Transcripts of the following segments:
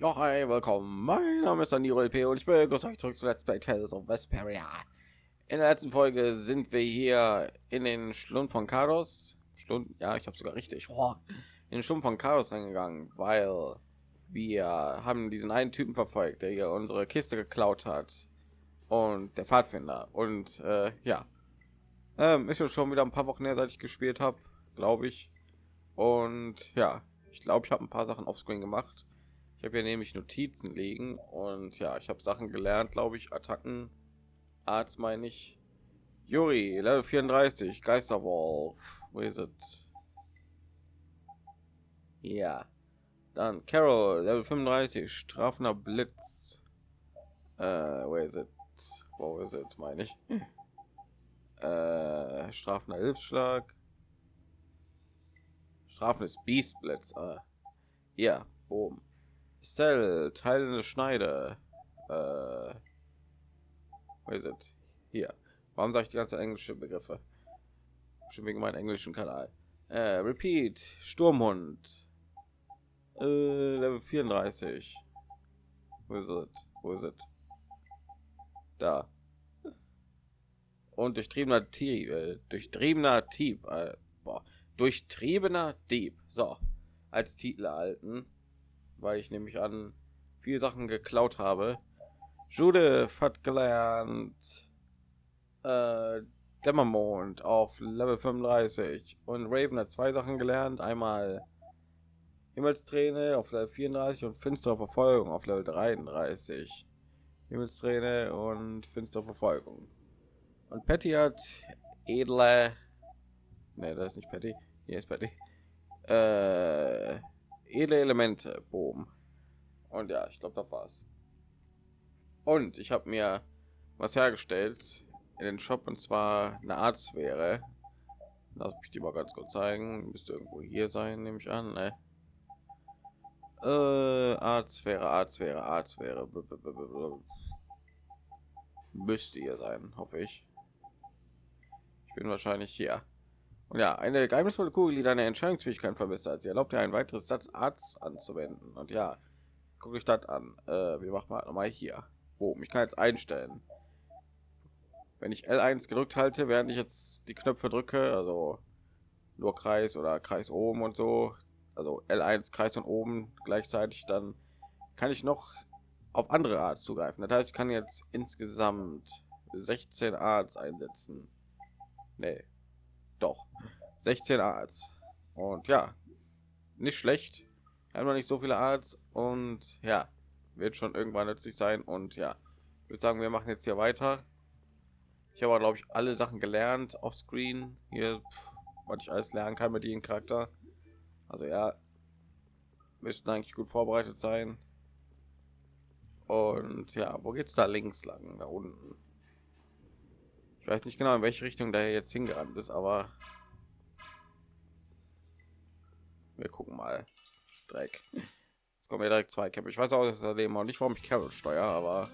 Ja, hi, willkommen. Mein Name ist Daniel P. und ich begrüße euch zurück zu Let's Play Tales of Vesperia. In der letzten Folge sind wir hier in den Schlund von Karos. Schlund, ja, ich habe sogar richtig. Oh, in den Schlund von Karos reingegangen, weil wir haben diesen einen Typen verfolgt, der hier unsere Kiste geklaut hat. Und der Pfadfinder. Und äh, ja, ähm, ist schon wieder ein paar Wochen her, seit ich gespielt habe, glaube ich. Und ja, ich glaube, ich habe ein paar Sachen auf Screen gemacht ich habe hier nämlich Notizen liegen und ja, ich habe Sachen gelernt, glaube ich, Attacken, Arzt meine ich. Juri, Level 34, Geisterwolf, wo ist es? Ja, dann Carol, Level 35, strafender Blitz. Äh, wo ist es? Wo ist es, meine ich? Äh, strafender Hilfsschlag. Strafendes Beastblitz. Äh, ja, oben. Cell, teilende Schneide. Äh, wo ist es? Hier. Warum sage ich die ganze englische Begriffe? Schon wegen meinem englischen Kanal. Äh, Repeat, Sturmhund. Äh, Level 34. Wo ist es? Wo ist es? Da. Und durchtriebener Dieb, äh, durchtriebener Dieb, äh, durchtriebener Dieb. So, als Titel erhalten weil ich nämlich an viele Sachen geklaut habe. Judith hat gelernt äh, Dämmermond auf Level 35 und Raven hat zwei Sachen gelernt. Einmal Himmelsträne auf Level 34 und finstere Verfolgung auf Level 33. Himmelsträne und finstere Verfolgung. Und Patty hat edle. Ne, das ist nicht Patty. Hier ist Patty. Äh, edle Elemente, Boom. Und ja, ich glaube, das war's. Und ich habe mir was hergestellt in den Shop und zwar eine Art Sphäre. Lass mich die mal ganz kurz zeigen. Müsste irgendwo hier sein, nehme ich an. Ne? Äh, Art Sphäre, Art Sphäre, Art Sphäre. Müsste hier sein, hoffe ich. Ich bin wahrscheinlich hier. Und ja, eine geheimnisvolle Kugel, die deine Entscheidungsfähigkeit verbessert. Sie erlaubt dir ein weiteres Satz Arzt anzuwenden. Und ja, gucke ich das an. Äh, wir machen mal noch mal hier. Oh, ich kann jetzt einstellen. Wenn ich L1 gedrückt halte, während ich jetzt die Knöpfe drücke, also nur Kreis oder Kreis oben und so, also L1 Kreis und oben gleichzeitig, dann kann ich noch auf andere Art zugreifen. Das heißt, ich kann jetzt insgesamt 16 Arts einsetzen. Nee, doch. 16 Arts. Und ja nicht schlecht. Noch nicht so viele Arts und ja wird schon irgendwann nützlich sein. Und ja würde sagen wir machen jetzt hier weiter. Ich habe glaube ich alle sachen gelernt auf screen. Hier pff, was ich alles lernen kann mit jedem charakter. Also ja müssten eigentlich gut vorbereitet sein. Und ja wo geht's da links lang? Da unten ich weiß nicht genau in welche richtung da jetzt hingerannt ist aber wir gucken mal. Dreck. Jetzt kommen wir direkt zwei kämpfe. Ich weiß auch dass leben auch nicht warum ich carol steuer aber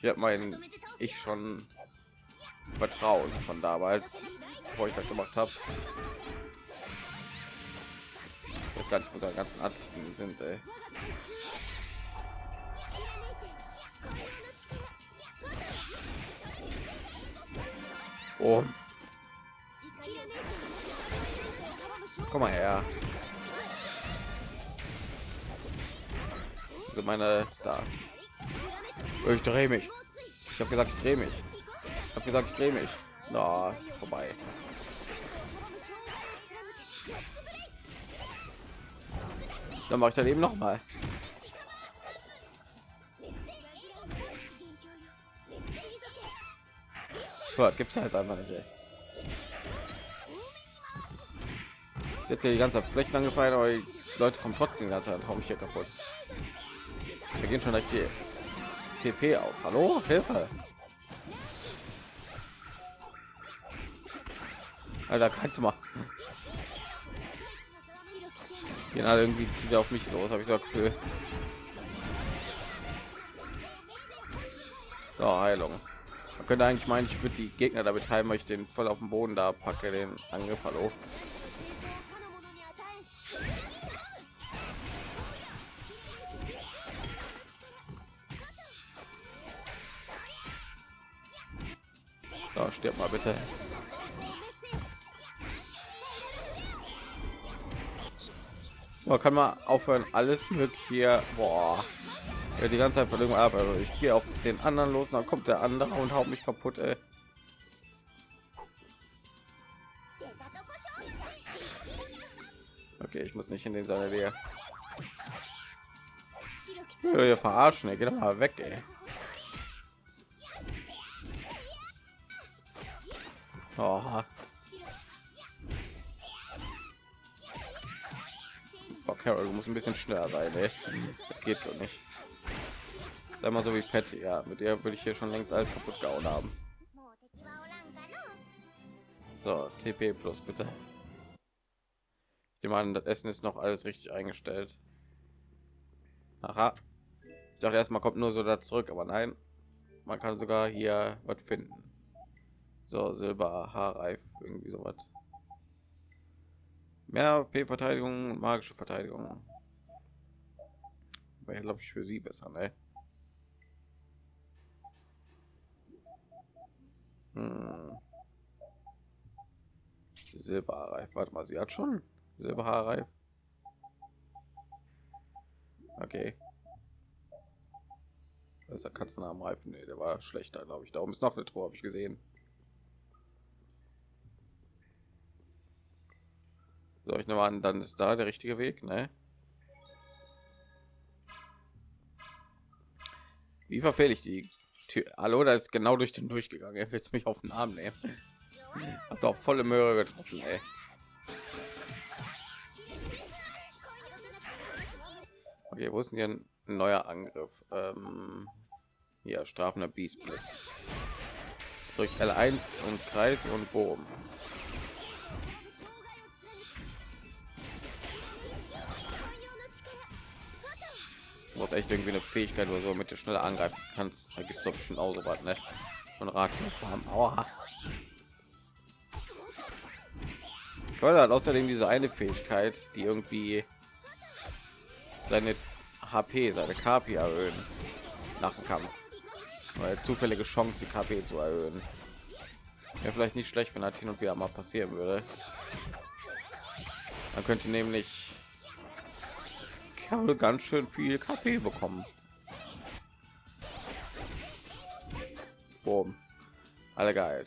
ich habe mein ich schon vertrauen von damals wo ich das gemacht habe das ganz der ganzen Art sind ey. Oh. Komm mal her. Also meine da. Ich drehe mich. Ich habe gesagt, ich drehe mich. Ich habe gesagt, ich drehe mich. Na, vorbei. Dann mache ich dann eben noch mal. Gibt es halt einfach nicht. Ey. Ist jetzt hier die ganze Flächen angefallen, aber die Leute kommen trotzdem ganz Raum hier kaputt. Wir gehen schon die TP auf. Hallo, Hilfe! Alter, kannst du mal. Gehen alle irgendwie zieht auf mich los, habe ich so Gefühl. So, Heilung. Man könnte eigentlich meinen, ich würde die Gegner damit heilen, weil ich den voll auf dem Boden da packe, den Angriff. Hallo. So, stirb mal bitte. Man kann man aufhören, alles mögliche. Boah. Ja, die ganze Zeit von irgendwo ab. Also ich gehe auf den anderen los, dann kommt der andere und haut mich kaputt. Ey. Okay, ich muss nicht in den seine Nähe. Ja, verarschen, ey. geht doch mal weg, ey. Oh. Carol, du ein bisschen schneller sein, ey. Das geht so nicht. Sei mal so wie Patty, ja. Mit der würde ich hier schon längst alles kaputt gehauen haben. So, TP plus bitte. Ich meine, das Essen ist noch alles richtig eingestellt. Aha. Ich dachte erstmal kommt nur so da zurück, aber nein. Man kann sogar hier was finden. So, Silber, Haarreif, irgendwie sowas. Mehr P-Verteidigung, magische Verteidigung. Wäre, glaube ich, für sie besser, ne? Hm. Silberreif, warte mal, sie hat schon Silberhaarreif. Okay. Das ist der Katzenarmreifen, nee, der war schlechter, glaube ich. Darum ist noch eine Truhe, habe ich gesehen. So, ich nehme an, dann ist da der richtige Weg, ne? Wie verfehle ich die Tür? Hallo, da ist genau durch den durchgegangen. Er will mich auf den Arm nehmen. Hat doch volle Möhre getroffen, ey. Okay, wo ist denn hier ein neuer Angriff? Ähm, hier, strafender Biestblitz. Durch L1 und Kreis und Bogen. Du echt irgendwie eine Fähigkeit oder so, mit der schneller angreifen kannst. Da gibt es doch schon auch so was, ne? Von haben. Aua. Hat außerdem diese eine Fähigkeit, die irgendwie seine HP, seine KP erhöhen nach dem Kampf. Weil zufällige Chance, die KP zu erhöhen. Wäre vielleicht nicht schlecht, wenn das hin und wieder mal passieren würde. Man könnte nämlich Kerl ganz schön viel KP bekommen. Boom. Alle geil.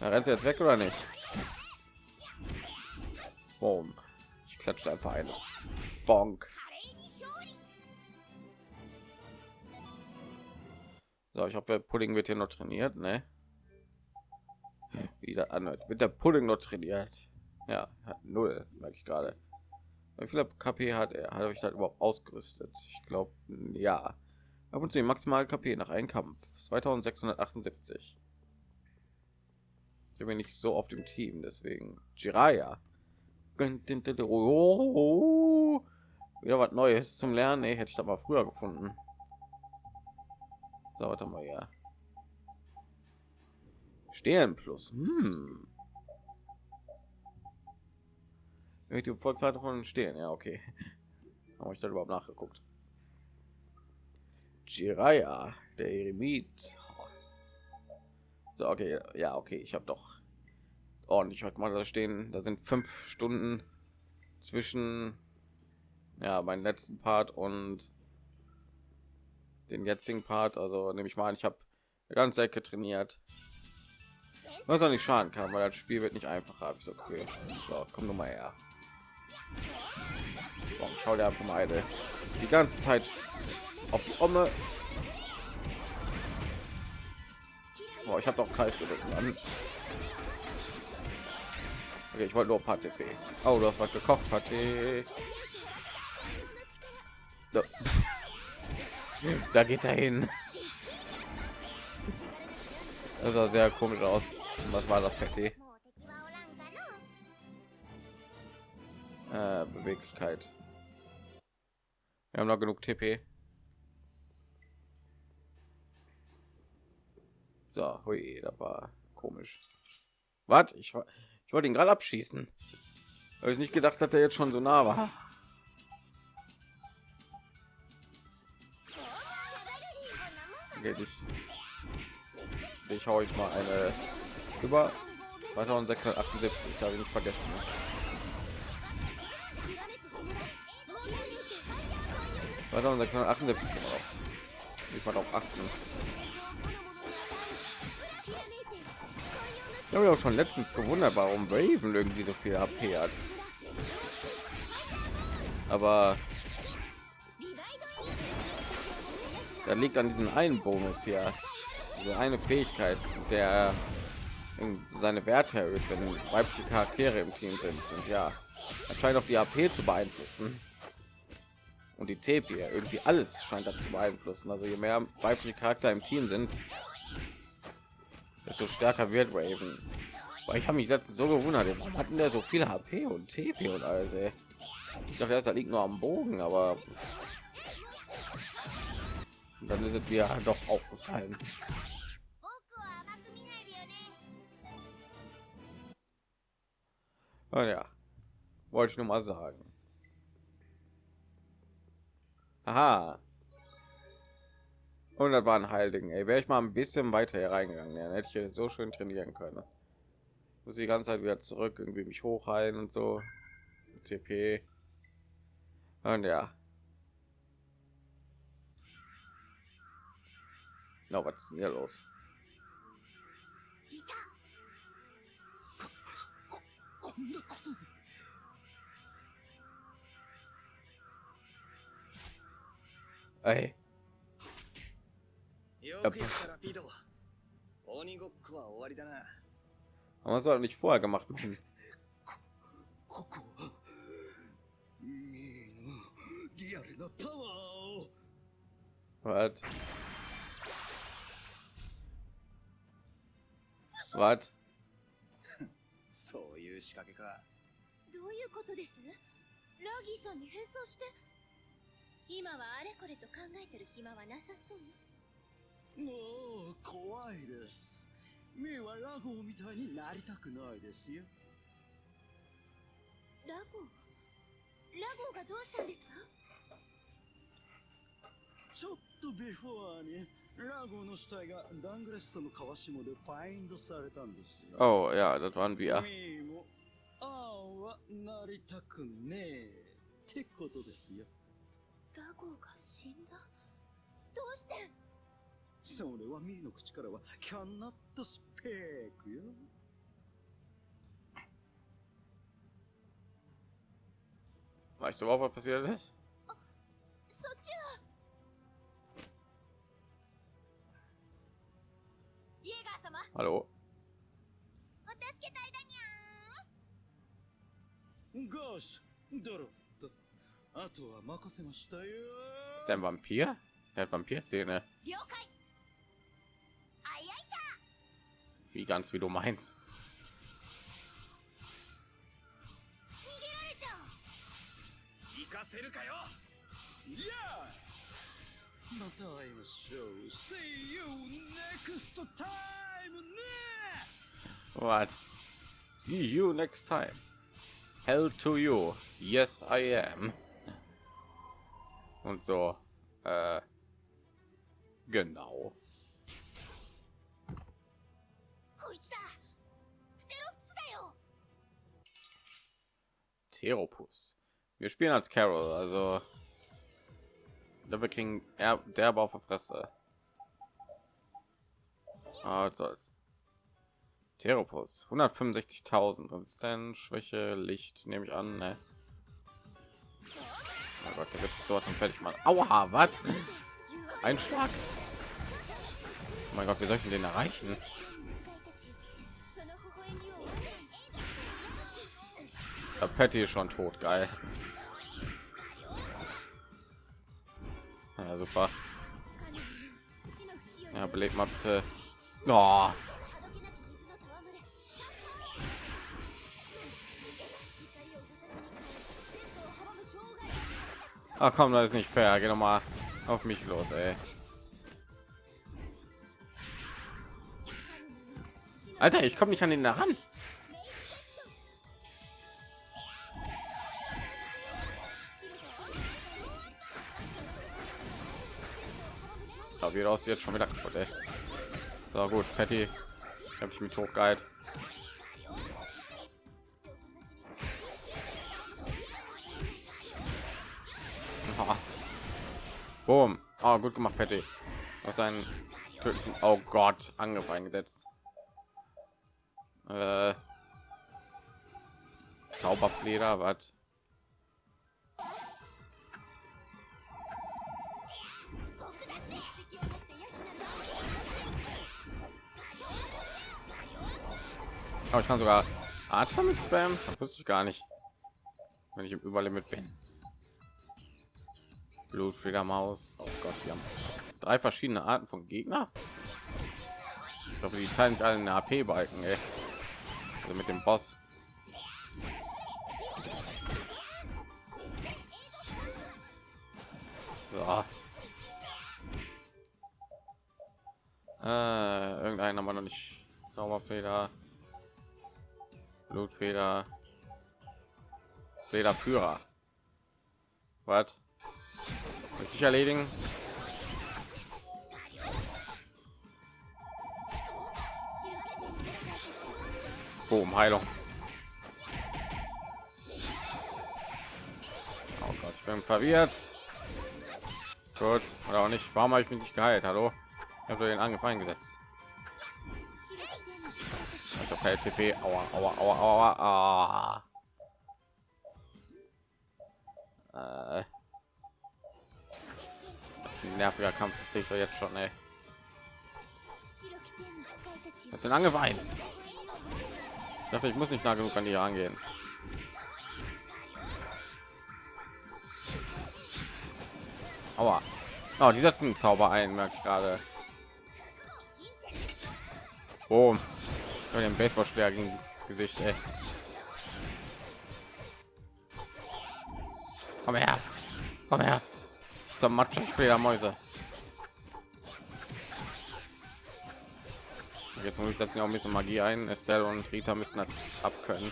Da rennt sie jetzt weg oder nicht? Boom. Ich klatsche einfach ein. Bonk. So, ich hoffe, Pudding wird hier noch trainiert, ne? Wieder an, wird der Pudding noch trainiert. Ja, hat null, merke ich gerade. Wie viel KP hat er? Hat euch das überhaupt ausgerüstet? Ich glaube, ja. Ab und zu maximal KP nach einem Kampf 2678. Ich bin nicht so auf dem Team, deswegen Jiraya. Oh, wieder was Neues zum Lernen. Hätte ich da mal früher gefunden. So, warte mal, ja. Stehen plus. Hm. Die Volkszeit von stehen, ja, okay. Habe ich da überhaupt nachgeguckt? Jiraya, der Eremit. So, okay, ja, okay, ich habe doch ordentlich heute mal da stehen. Da sind fünf Stunden zwischen ja meinen letzten Part und den jetzigen Part. Also nehme ich mal an, ich habe ganze Ecke trainiert. Was auch nicht schaden kann, weil das Spiel wird nicht einfacher. Habe ich so cool. So, komm nur mal her. So, schau einfach mal eine. die ganze Zeit auf die Omme. Boah, ich habe doch Kreis gedrückt. Okay, ich wollte nur ein paar TP. Oh, du hast was gekocht, Pate. So. da geht er hin. Das sah sehr komisch aus. Was war das Pate? Äh, Beweglichkeit. Wir haben noch genug TP. So, hui, da war komisch. Was? Ich ich wollte ihn gerade abschießen. Habe ich nicht gedacht, dass er jetzt schon so nah war. Okay, dich, dich hau ich mal eine über 2678, habe ich nicht vergessen. 2678 genau. Ich mal auf achten. Ich habe auch schon letztens gewundert, warum Raven irgendwie so viel HP hat. Aber da liegt an diesem einen Bonus hier, so eine Fähigkeit, der seine Werte erhöht, wenn weibliche Charaktere im Team sind. Und ja, anscheinend auch die AP zu beeinflussen und die TP irgendwie alles scheint das zu beeinflussen. Also je mehr weibliche Charakter im Team sind, desto stärker wird Raven. Weil ich habe mich letztens so gewundert, warum hatten der so viel HP und TP und alles. Ey. Ich dachte, das liegt nur am Bogen, aber dann ist es mir doch aufgefallen. Oh ja, wollte ich nur mal sagen. Aha. Und das war ein Heiligen. Ey, wäre ich mal ein bisschen weiter hier reingegangen, dann hätte ich so schön trainieren können. Muss die ganze Zeit wieder zurück, irgendwie mich hochheilen und so. TP. Und ja. Na, no, was ist denn hier los? Ey. Aber was soll nicht vorher gemacht machen? Was? Was? そういう仕掛けかどういうことですラギーさんに変装して 今はあれこれと考えてる暇はなさそう？もう怖いです。ミーはラゴーみたいになりたくないですよ。ラゴー？ラゴーがどうしたんですか？ちょっとビフォアにラゴーの死体がダングレストの川下でファインドされたんですよ。Oh ja, das waren wir. ミーもああはなりたくねえってことですよラゴーが死んだ？どうして？それはミーの口からはキャンナットスペークよ。Weißt du überhaupt, was passiert ist? そっちは？イエガー様。Hallo? お助け隊だにゴー。シュドロッ Ist er ein Vampir? Der hat Vampirzähne. Wie ganz wie du meinst. What? See you next time. Hell to you. Yes, I am und so. Äh, genau. Theropus. Wir spielen als Carol, also da wir kriegen er derbe auf der Fresse. Als als Teropus 165.000 Resistenz, Schwäche, Licht nehme ich an. Ne? Oh Gott, der wird so was von fertig machen. Aua, was? Ein Schlag. Oh mein Gott, wir sollten den erreichen. Der Patty ist schon tot, geil. Ja, super. Ja, beleg mal bitte. Oh. Ah, komm, das ist nicht fair. Geh noch mal auf mich los, ey. Alter, ich komme nicht an den da ran. Da wird aus jetzt schon wieder kaputt. Ey. So gut, Patty, habe ich mit hochgeheilt. Boom. Oh, gut gemacht, Patty. Was ein tödlichen Oh Gott, Angriff eingesetzt. Äh, Zauberfleder, was? Oh, ich kann sogar Arzt damit spammen. Das wusste ich gar nicht. Wenn ich im Überlimit bin. Blutfledermaus. Oh Gott, wir haben drei verschiedene Arten von Gegner. Ich glaube, die teilen sich alle eine AP-Balken, Also mit dem Boss. So. Äh, irgendeinen haben wir noch nicht. Zauberfeder. Blutfeder. Federführer. Was? Richtig erledigen. Boom, Heilung. Oh Gott, ich bin verwirrt. Gut, oder auch nicht. Warum habe ich mich nicht geheilt? Hallo? Ich habe den Angriff eingesetzt. Also per TP. Aua, aua, aua, aua, aua. Äh. Ein nerviger Kampf. Das sehe ich doch jetzt schon, ey. Jetzt Angriff ein. Ich dachte, ich muss nicht nah genug an die angehen. Aua. Oh, die setzen Zauber ein, merke ich gerade. Oh, den Baseballschläger gegen das Gesicht, ey. Komm her. Komm her. Zum Matschenspieler Mäuse. Jetzt muss ich setzen auch ein bisschen Magie ein. Estelle und Rita müssen das abkönnen.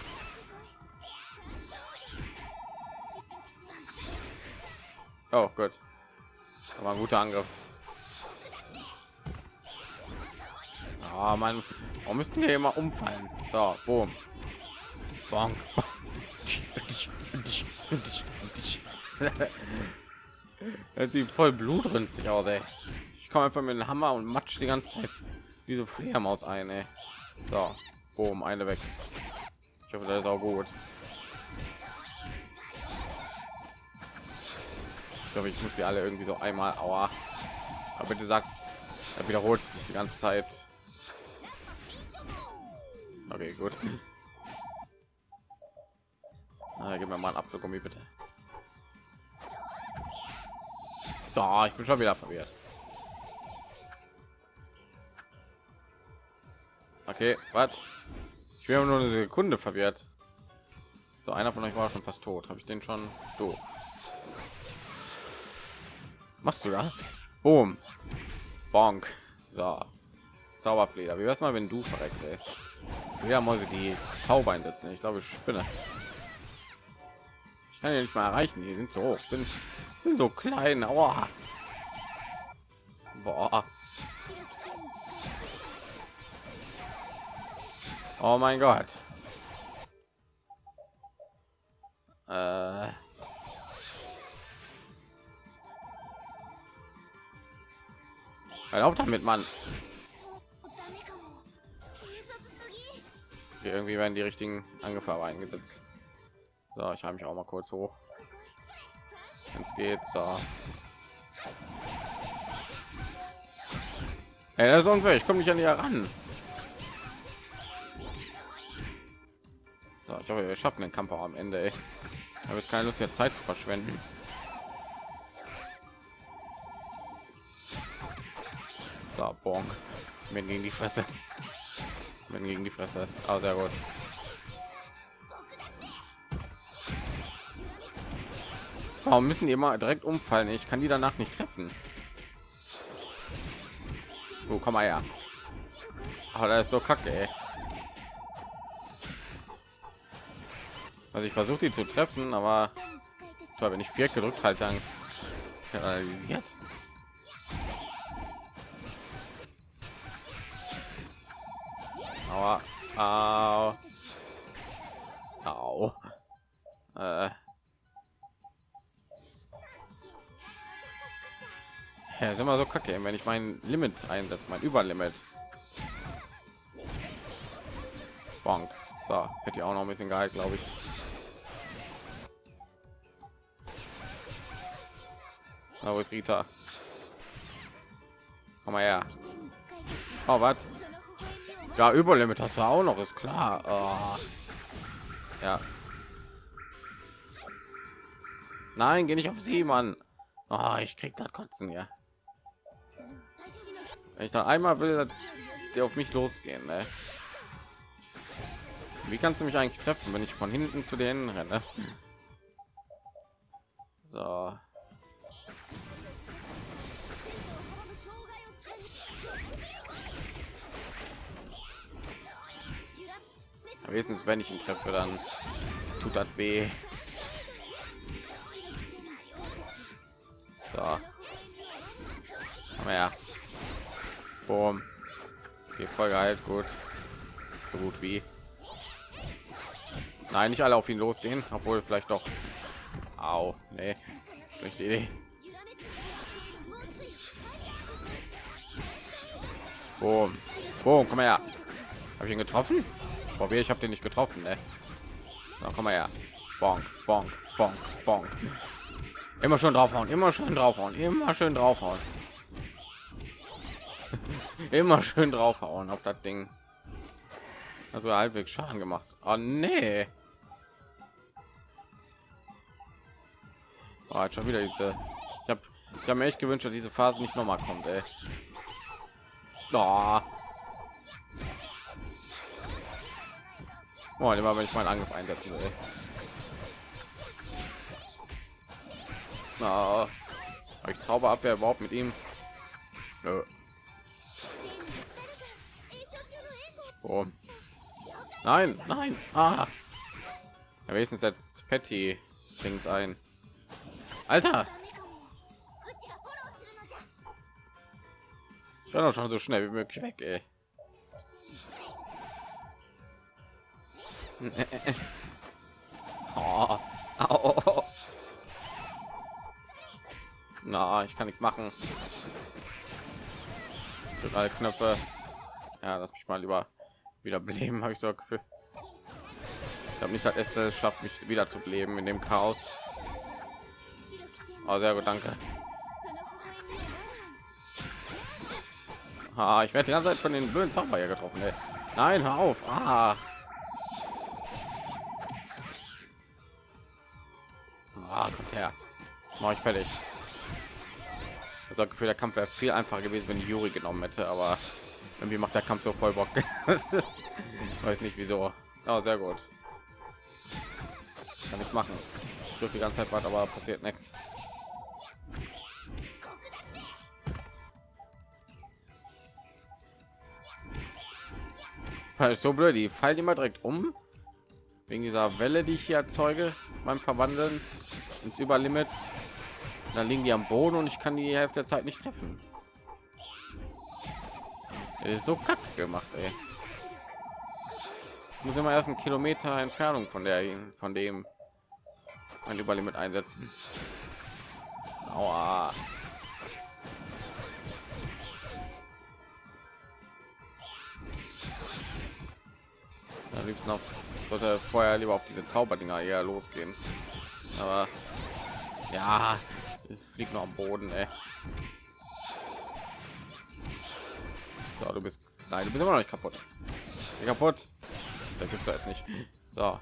Oh gut. Aber ein guter Angriff. Ah, man, warum müssten wir immer umfallen? So, boom. Bonk. sieht voll blutrünstig aus, ey. Ich komme einfach mit dem Hammer und matsch die ganze Zeit diese Fledermaus ein, ey. So, boom, eine weg. Ich hoffe, das ist auch gut. Ich glaube, ich muss die alle irgendwie so einmal, aua. Aber bitte sagt, er wiederholt sich die ganze Zeit. Okay, gut. Ah, gib mir mal einen Apfelgummi, bitte. Da, ich bin schon wieder verwirrt. Okay, was? Ich bin nur eine Sekunde verwirrt. So, einer von euch war schon fast tot. Habe ich den schon? Du machst du da? Boom. Bonk. So. Zauberfleder. Wie wär's mal, wenn du verreckt, ey? Ja, Mäuse, die Zauber einsetzen. Ich glaube, ich spinne. Ich kann ja nicht mal erreichen. Die sind so hoch. Bin so klein. Aua. Boah. Oh mein Gott. Äh. Erlaubt damit. Hier irgendwie werden die richtigen Angefahren eingesetzt. So, ich habe mich auch mal kurz hoch. Wenn es geht, so. Hey, das ist unfair. Ich komme nicht an die heran. So, ich hoffe, wir schaffen den Kampf auch am Ende. Ey. Ich keine Lust, der Zeit zu verschwenden. So, bonk. Wenn gegen die Fresse. Wenn gegen die Fresse. Ah, sehr gut. Warum müssen die immer direkt umfallen? Ich kann die danach nicht treffen. Wo oh, komm mal her. Aber das ist so kacke, ey. Also ich versuche die zu treffen, aber zwar wenn ich vier gedrückt halt dann paralysiert. Aber au. Au. Äh. Ja, ist immer so kacke, wenn ich mein Limit einsetze, mein Überlimit. Bonk. So, hätte ich auch noch ein bisschen Gehalt, glaube ich. Na, wo ist Rita? Komm mal her. Oh, was? Ja, Überlimit hast du auch noch, ist klar. Oh. Ja. Nein, geh nicht auf sie, Mann. Oh, ich krieg das Kotzen, ja. Wenn ich dann einmal will, der auf mich losgehen, ne? Wie kannst du mich eigentlich treffen, wenn ich von hinten zu denen renne? So. Wenigstens wenn ich ihn treffe, dann tut das weh. So. Ja. Boom. Okay, voll geil, gut. So gut wie. Nein, nicht alle auf ihn losgehen, obwohl vielleicht doch. Au, nee. Schlechte Idee. Boom. Boom, komm her. Habe ich ihn getroffen? Probier, ich habe den nicht getroffen, ne? Na, komm mal her. Bonk, bonk, bonk, bonk. Immer schön draufhauen, immer schön draufhauen, immer schön draufhauen. Immer schön draufhauen auf das Ding. Also halbwegs Schaden gemacht. Oh nee. Oh, schon wieder diese. Ich habe ich habe mir echt gewünscht, dass diese Phase nicht noch mal kommt, ey. Oh. Oh, immer wenn ich meinen Angriff einsetzen will. Na, ich Zauberabwehr überhaupt mit ihm? Nö. Oh. Nein, nein. Ah. Ja, wenigstens jetzt Patty bringt ein. Alter. Ich war doch schon so schnell wie möglich weg, ey. oh. Au. Na, ich kann nichts machen. Drei Knöpfe. Ja, lass mich mal lieber wieder beleben, habe ich so Gefühl. Ich habe nicht das erste schafft mich wieder zu beleben in dem Chaos. Oh, sehr gut, danke. Ah, ich werde die ganze Zeit von den blöden Zauber getroffen. Ey. Nein, hör auf. Ah. ah kommt her. Mach ich fertig. Das Gefühl, der Kampf wäre viel einfacher gewesen, wenn Juri genommen hätte, aber irgendwie macht der Kampf so voll Bock. Weiß nicht wieso. Aber sehr gut. Kann nichts machen. Ich die ganze Zeit was, aber passiert nichts. so blöd, die fallen immer direkt um wegen dieser Welle, die ich hier erzeuge beim Verwandeln ins Überlimit. Dann liegen die am Boden und ich kann die Hälfte der Zeit nicht treffen. Ist so kack gemacht, ey. Muss immer erst einen Kilometer Entfernung von der von dem ein Überlimit einsetzen. Aua. Am liebsten auf sollte vorher lieber auf diese Zauberdinger eher losgehen. Aber ja, fliegt noch am Boden, ey. So, du bist nein, du bist immer noch nicht kaputt. Kaputt. Da gibt's jetzt nicht. So.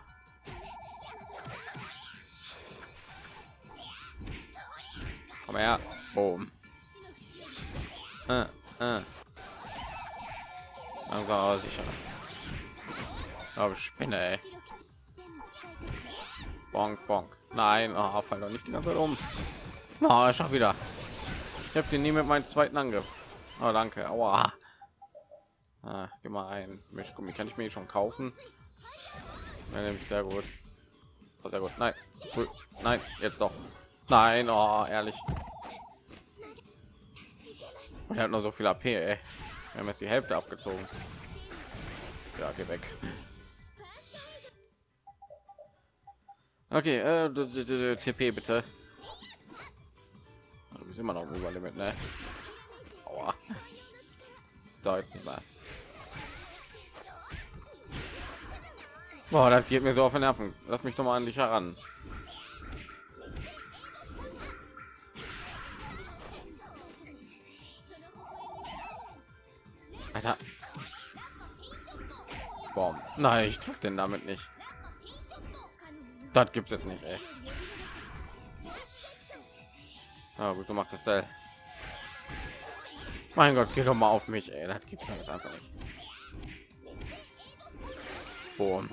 Komm her. Boom. Äh, äh. Also sicher. Aber Spinne, ey. Bonk, bonk. Nein, oh, fall doch nicht die ganze Zeit um. Oh, schon wieder. Ich habe den nie mit meinem zweiten Angriff. Oh, danke. Aua. Ah, geh mal ein. Mischgummi kann ich mir schon kaufen. Ja, nämlich sehr gut. Oh, sehr gut. Nein, nein, jetzt doch. Nein, oh, ehrlich. Und er hat noch so viel AP. Ey. Wir haben jetzt die Hälfte abgezogen. Ja, geh weg. Okay, äh, TP bitte. Du bist immer noch im Überlimit, ne? Aua. Da jetzt nicht mal. Boah, das geht mir so auf den Nerven. Lass mich doch mal an dich heran. Alter. Boah. Nein, ich treffe den damit nicht. Das gibt es nicht, ey. Ja, gut gemacht, das Teil. Mein Gott, geh doch mal auf mich, ey. Das gibt's ja einfach nicht. Boom.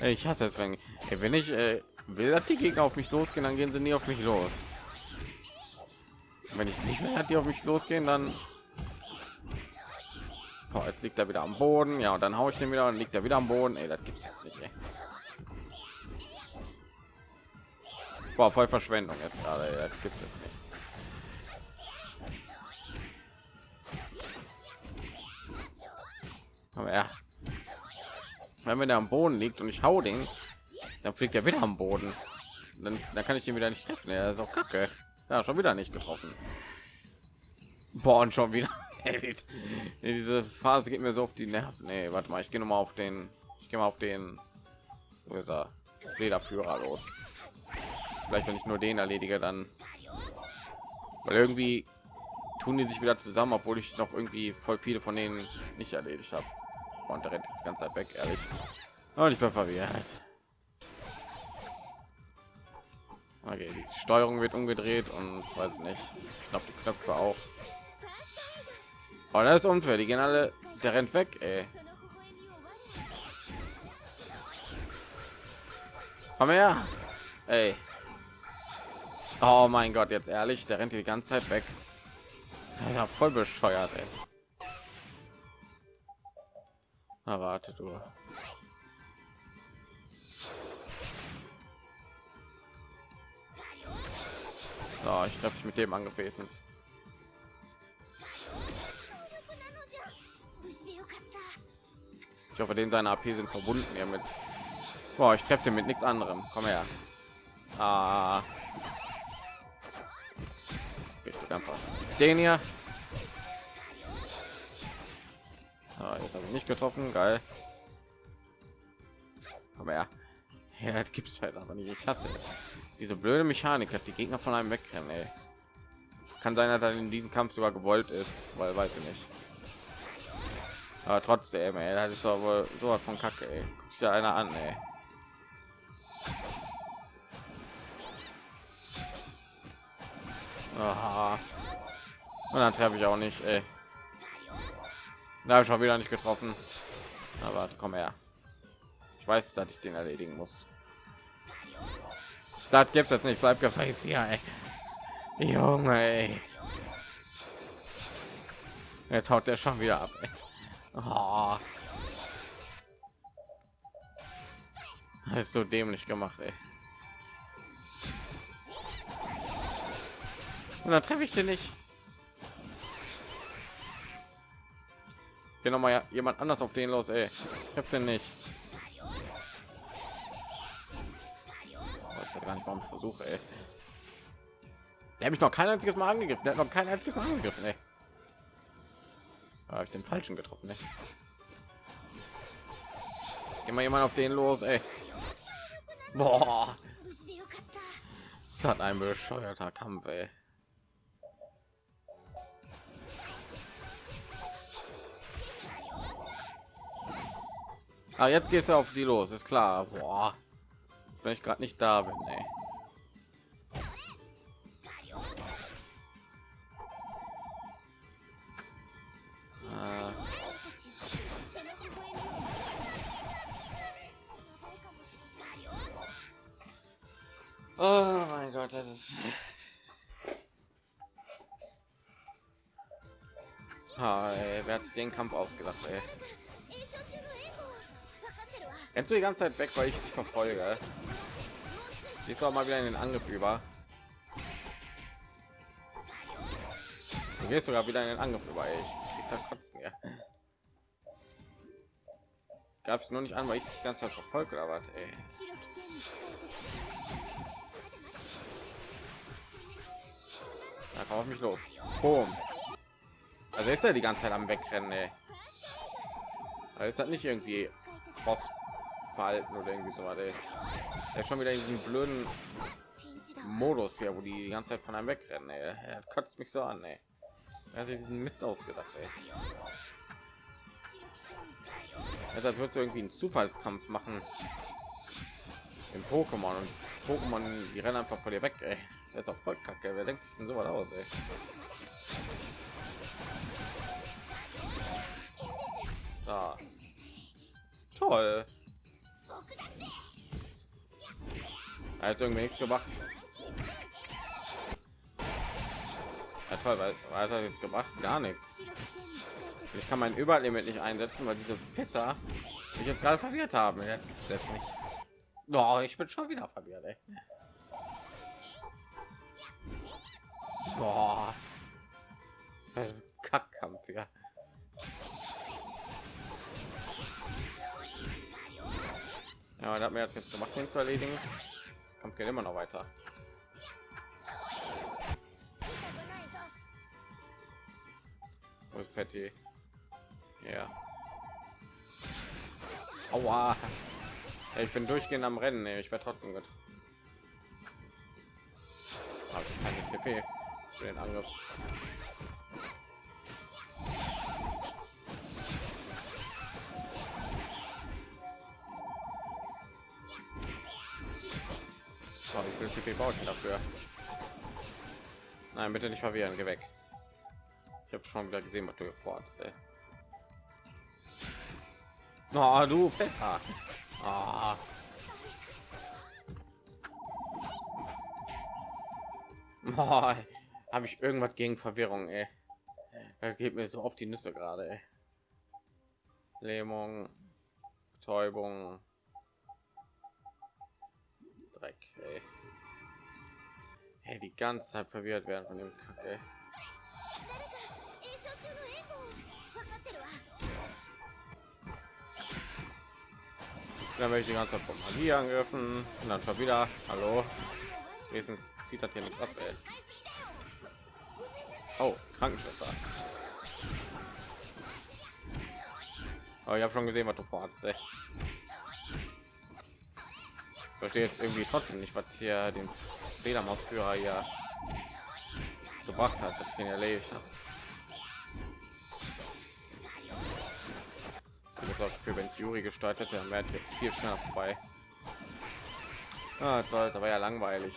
Ich hasse es, wenn, ey, wenn ich äh, will, dass die Gegner auf mich losgehen, dann gehen sie nie auf mich los. Wenn ich nicht will, dass die auf mich losgehen, dann Boah, jetzt liegt er wieder am Boden. Ja, und dann haue ich den wieder und liegt er wieder am Boden. Ey, das gibt's jetzt nicht. Ey. Boah, voll Verschwendung jetzt gerade. Das gibt's jetzt nicht. Aber ja, wenn der am Boden liegt und ich hau den, dann fliegt er wieder am Boden. Dann, dann kann ich ihn wieder nicht treffen. Er ist auch kacke. Ja, schon wieder nicht getroffen. Boah, und schon wieder. Diese Phase geht mir so auf die Nerven. Nee, warte mal, ich gehe noch mal auf den. Ich gehe mal auf den. Wo ist er? Lederführer los. Vielleicht, wenn ich nur den erledige, dann. Weil irgendwie tun die sich wieder zusammen, obwohl ich noch irgendwie voll viele von denen nicht erledigt habe. Und der rennt jetzt ganz Zeit weg, ehrlich. Und ich bin verwirrt. Okay, die Steuerung wird umgedreht und weiß nicht. Ich glaube, die Knöpfe auch. Oh, das ist unfair. Die gehen alle. Der rennt weg, ey. Komm her. Ey. Oh mein Gott, jetzt ehrlich, der rennt die ganze Zeit weg. Ja, voll bescheuert, ey erwartet warte du. Ah, ich glaube, ich mit dem angefressen. Ich hoffe, den seine AP sind verbunden hier mit. Boah, ich treffe mit nichts anderem. Komm her. Ah. Den hier Ah, jetzt habe ich nicht getroffen. Geil. Komm her. Ja, das gibt's halt aber nicht. Ich hasse diese blöde Mechanik, dass die Gegner von einem wegrennen. Ey. Kann sein, dass er in diesem Kampf sogar gewollt ist, weil weiß ich nicht. Aber trotzdem, ey, das ist doch wohl so was von Kacke, ey. Guck sich einer an, ey. Aha. Und dann treffe ich auch nicht, ey. Ich schon wieder nicht getroffen. Aber komm her. Ich weiß, dass ich den erledigen muss. Das gibt's jetzt nicht. Bleib gefälligst hier, ey. Junge, ey. Jetzt haut der schon wieder ab. Oh. Das ist so dämlich gemacht, ey. Und dann treffe ich den nicht. Geh noch mal jemand anders auf den los, ey. Ich hab den nicht. Oh, ich weiß gar nicht, warum ich versuche, ey. Der hat mich noch kein einziges Mal angegriffen. Der hat noch kein einziges Mal angegriffen, ey. Habe ich den falschen getroffen, ey. Geh mal jemand auf den los, ey. Boah. Das hat ein bescheuerter Kampf, ey. Aber jetzt gehst du auf die los, ist klar. Boah. Jetzt, wenn ich gerade nicht da bin, ey. Ah. Oh mein Gott, das ist... Hi, wer hat sich den Kampf ausgedacht, ey? Rennst du die ganze Zeit weg, weil ich dich verfolge? Jetzt auch mal wieder in den Angriff über. Du gehst sogar wieder in den Angriff über. Ich krieg Gab es nur nicht an, weil ich die ganze Zeit verfolge oder was? Ey. Einfach auf mich los. Boom. Also ist er die ganze Zeit am Wegrennen, ey. Also ist das nicht irgendwie Boss verhalten oder irgendwie so was. Ey. Er schon wieder in diesem blöden Modus hier, wo die, die ganze Zeit von einem wegrennen. Ey. Er kotzt mich so an. Ey. Er hat sich diesen Mist ausgedacht. Ey. Also als würde du irgendwie einen Zufallskampf machen im Pokémon und Pokémon die rennen einfach vor dir weg. Ey. Das ist auch voll kacke. Wer denkt sich denn so was aus? Ey? Da. Toll. als irgendwie nichts gemacht. Ja, toll, weil was hat jetzt gemacht? Gar nichts. Ich kann mein Überlimit nicht einsetzen, weil diese Pisser mich jetzt gerade verwirrt haben. Selbst nicht. No, ich bin schon wieder verwirrt. Ey. Boah. Das ist Kackkampf hier. Ja, da hat mir jetzt, jetzt gemacht, ihn zu erledigen. Kampf geht immer noch weiter. Wo ist Patty? Ja. Aua. Ich bin durchgehend am Rennen. Ich werde trotzdem gut. Habe ich keine TP für den Angriff. So, wie viel baut ihr dafür? Nein, bitte nicht verwirren. Geh weg. Ich habe schon wieder gesehen, was du vorhast. Ey. Oh, du besser. Ah. Oh, habe ich irgendwas gegen Verwirrung, ey. Er geht mir so auf die Nüsse gerade. Lähmung, Betäubung, Dreck, ey. Hey, die ganze Zeit verwirrt werden von dem Kacke. Dann möchte ich die ganze Zeit von Magie angegriffen und dann schon wieder. Hallo. Wenigstens zieht das hier nicht ab, ey. Oh, Krankenschwester. Aber ich habe schon gesehen, was du vorhast, ey. Verstehe jetzt irgendwie trotzdem nicht, was hier den Fledermausführer hier gebracht hat, dass ich ihn erledigt habe. Für wenn Juri gestaltet, dann wäre ich jetzt viel schneller vorbei. Ah, das aber ja langweilig.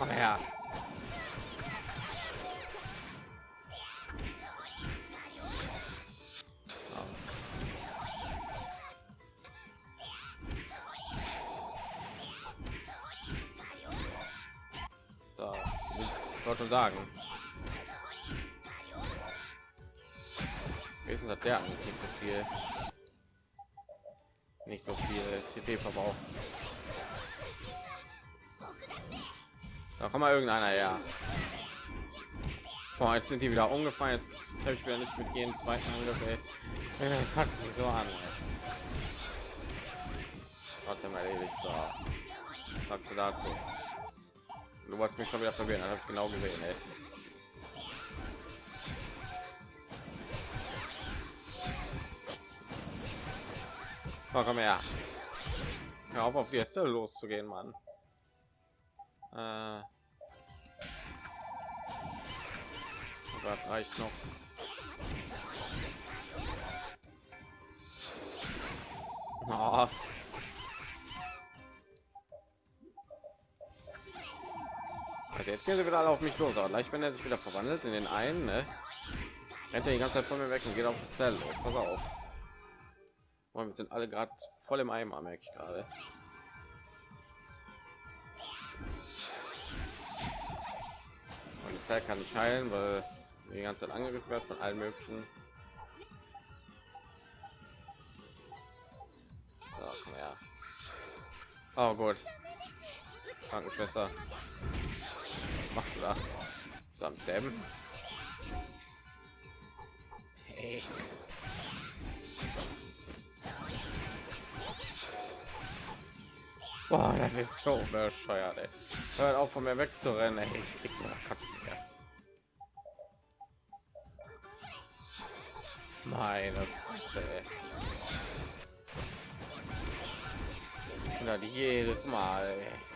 Oh ja. Schon sagen. Wenigstens hat der nicht so viel, nicht so viel TP verbrauch. Da kommt mal irgendeiner ja. Boah, jetzt sind die wieder umgefallen. Jetzt habe ich wieder nicht mit jedem zweiten Angriff. Ey. Mich so an. Ey. Trotzdem erledigt. So. Sagst du dazu? Du wolltest mich schon wieder verwirren. Das genau gesehen. Ey. Oh, komm her. Hör auf, auf die Äste loszugehen, Mann. Äh. Das reicht noch. Oh. Also jetzt gehen sie wieder alle auf mich los, aber gleich wenn er sich wieder verwandelt in den einen, ne? rennt er die ganze Zeit von mir weg und geht auf das Zell. los. Pass auf. Boah, wir sind alle gerade voll im Eimer, merke ich gerade. Und das Teil kann nicht heilen, weil die ganze Zeit angegriffen wird von allen möglichen. Komm her. Oh gut. Krankenschwester. Machst du da? Samt Dämmen? Hey. Boah, das ist so bescheuert, ey. Hört auf von mir wegzurennen, ey. Ich krieg so nach Katzen, ja. Meine Fresse, ey. Jedes Mal, ey.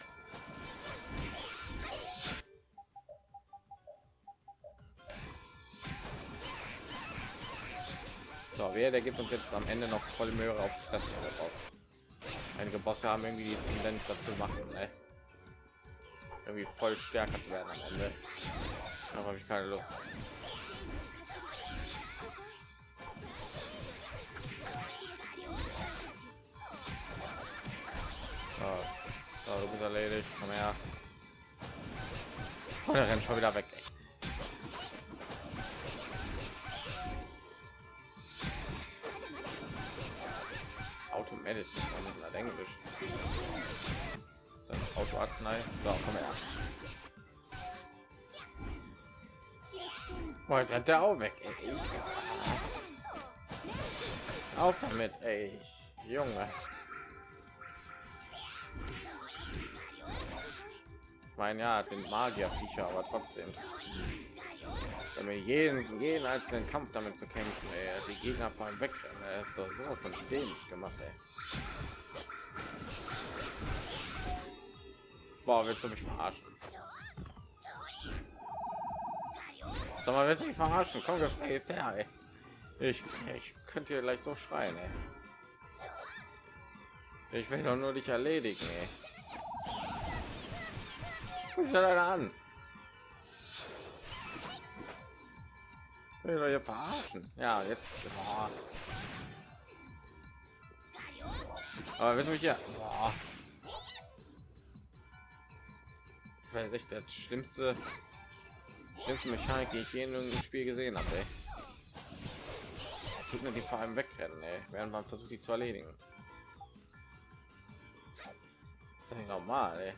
So, wer der gibt uns jetzt am Ende noch voll Möhre auf Fresse raus. Einige Bosse haben irgendwie die Tendenz dazu machen, ne? irgendwie voll stärker zu werden am Ende. Da habe ich keine Lust. So, du bist erledigt. Komm her. Oh, der rennt schon wieder weg. Automedicine, was ist denn Englisch? Sein Autoarznei. So, komm her. Boah, jetzt rennt der auch weg. Ey. Auf damit, ey. Junge. Ich meine, ja, sind Magier-Viecher, aber trotzdem. Wir jeden, jeden einzelnen Kampf damit zu kämpfen, ey, die Gegner fallen weg, er ist doch so von dämlich gemacht, ey. Boah, willst du mich verarschen? Sag mal, willst du mich verarschen? Komm, gefällt her, ey. Ich, ich könnte hier gleich so schreien, ey. Ich will doch nur dich erledigen, ey. Was ist denn an? Will verarschen? Ja, jetzt. Boah. Aber wenn du hier. Boah. Das echt das schlimmste, schlimmste Mechanik, die ich je in einem Spiel gesehen habe. Tut mir die vor allem wegrennen, ey, während man versucht, die zu erledigen. Das ist nicht normal, ey.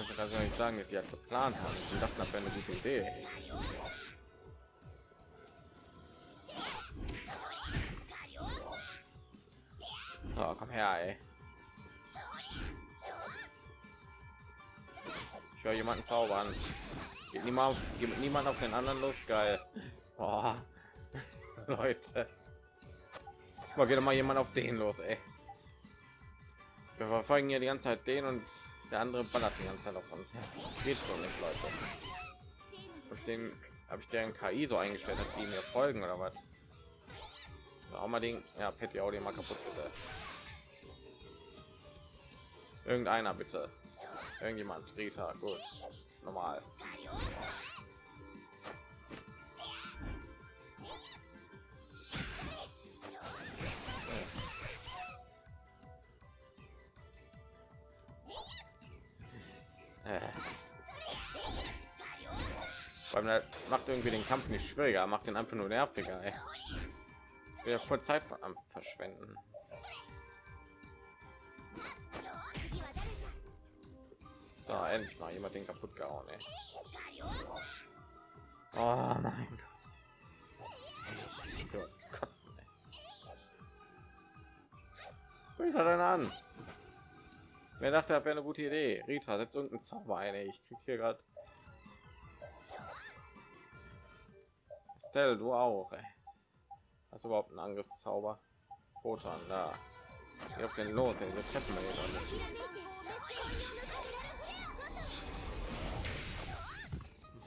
Ich kann gar nicht sagen, dass die halt geplant haben. Ich dachte, das wäre eine gute Idee. Oh, komm her, ey. Ich höre jemanden zaubern. Geht niemand, geht niemand auf den anderen los, geil. Oh. Leute. Mal wieder mal jemand auf den los, ey. Wir verfolgen hier die ganze Zeit den und der andere ballert die ganze Zeit auf uns. Geht so nicht, Leute. Auf den habe ich deren KI so eingestellt, hat die mir folgen oder was? Auch mal den, ja, Petty Audio mal kaputt bitte. Irgendeiner bitte. Irgendjemand. Rita, gut. Normal. Weil macht irgendwie den Kampf nicht schwieriger, macht den einfach nur nerviger. Ey. Wir voll Zeit verschwenden. So, endlich mal jemand den kaputt gehauen. Ey. Oh mein Gott. So, kotzen, ey. Rita dann an. Wer dachte, das wäre eine gute Idee? Rita, setzt irgendeinen Zauber ein. Ey. Ich krieg hier gerade. Stell, du auch. Ey. Hast du überhaupt einen Angriffszauber? Rotan, da. Geh auf den los, ey. Das treffen wir hier nicht.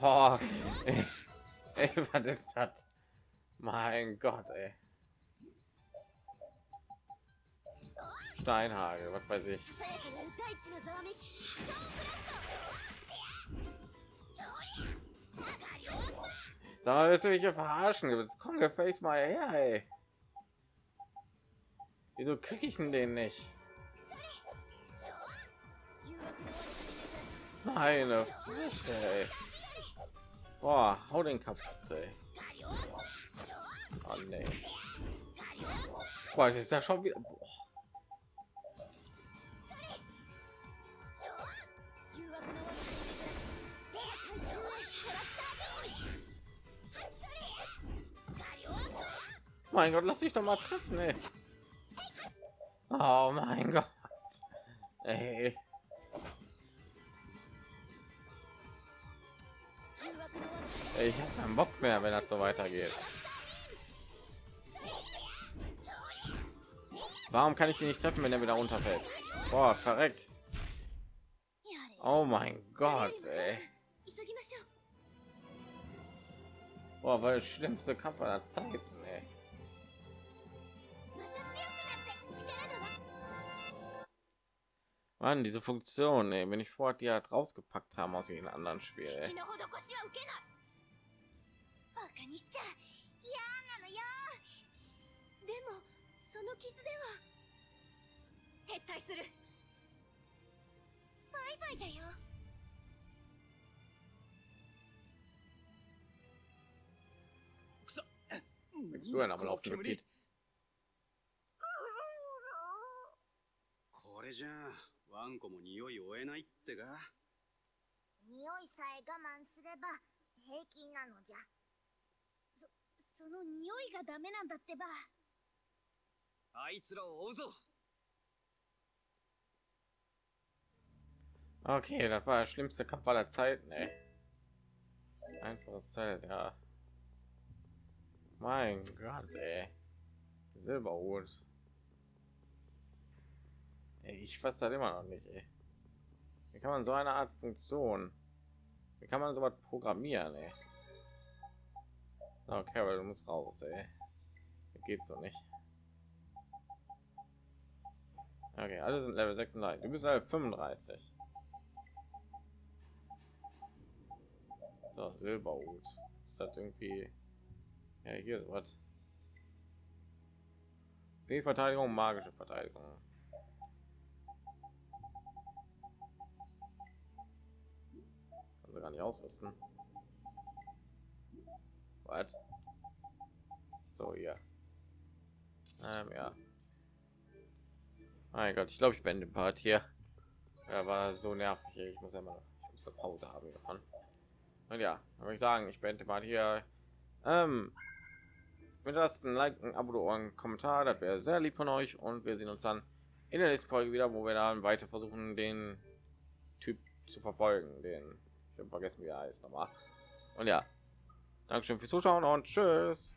Boah, ey. ey, was ist das? Mein Gott, ey. Steinhagel, was weiß ich. Willst du mich verarschen? Jetzt komm, gefällt mal her, ey. Wieso krieg ich denn den nicht? Meine Fresse, ey. Boah, hau den kaputt, ey. Oh, nee. Boah, ist da schon wieder. Boah. Mein Gott, lass dich doch mal treffen, ey. Oh mein Gott. Ey. Ich habe keinen Bock mehr, wenn das so weitergeht. Warum kann ich ihn nicht treffen, wenn er wieder runterfällt? Boah, verreck. Oh mein Gott, ey. Boah, weil das schlimmste Kampf aller Zeiten, ey. Mann, diese Funktion, ey, wenn ich vor die halt rausgepackt haben aus den anderen Spielen. Ey. バカにしちゃ嫌なのよでもその傷では撤退するバイバイだよ So ein aber auf die Gebiet. これじゃあ ワンコも匂い追えないってか匂いさえ我慢すれば平気なのじゃそその匂いがダメなんだってばあいつらを追うぞ Okay, das war der schlimmste Kampf aller Zeiten, ey. Einfaches Zelt, ja. Mein Gott, ey. Silberhut. Ey, ich fasse das immer noch nicht, ey. Wie kann man so eine Art Funktion? Wie kann man so was programmieren, ey? Okay, Carol, du musst raus, ey. Geht so nicht. Okay, alle sind Level 36. Du bist Level 35. So, Silberhut. Ist das irgendwie... Ja, hier ist was. Die Verteidigung, magische Verteidigung. Also gar nicht ausrüsten. Was? So, ja. Ähm, ja. Mein Gott, ich glaube, ich bin den Part hier. Er war so nervig. Ich muss ja mal, ich muss eine Pause haben davon. Und ja, würde ich sagen, ich beende mal hier. Ähm, mit das ein Like, ein Abo oder ein Kommentar, das wäre sehr lieb von euch. Und wir sehen uns dann in der nächsten Folge wieder, wo wir dann weiter versuchen, den Typ zu verfolgen. Den ich habe vergessen, wie er heißt nochmal. Und ja, Dankeschön fürs Zuschauen und tschüss.